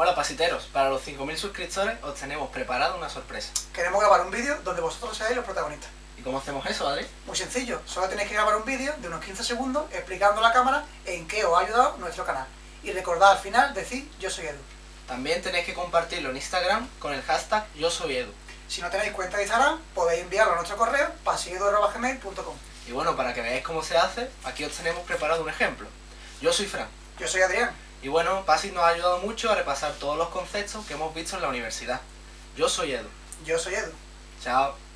Hola pasiteros, para los 5.000 suscriptores os tenemos preparado una sorpresa. Queremos grabar un vídeo donde vosotros seáis los protagonistas. ¿Y cómo hacemos eso, Adri? Muy sencillo, solo tenéis que grabar un vídeo de unos 15 segundos explicando a la cámara en qué os ha ayudado nuestro canal. Y recordad al final decir yo soy Edu. También tenéis que compartirlo en Instagram con el hashtag yo soy Edu. Si no tenéis cuenta de Instagram, podéis enviarlo a nuestro correo pasillo.gmail.com Y bueno, para que veáis cómo se hace, aquí os tenemos preparado un ejemplo. Yo soy Fran. Yo soy Adrián. Y bueno, Pasi nos ha ayudado mucho a repasar todos los conceptos que hemos visto en la universidad. Yo soy Edu. Yo soy Edu. Chao.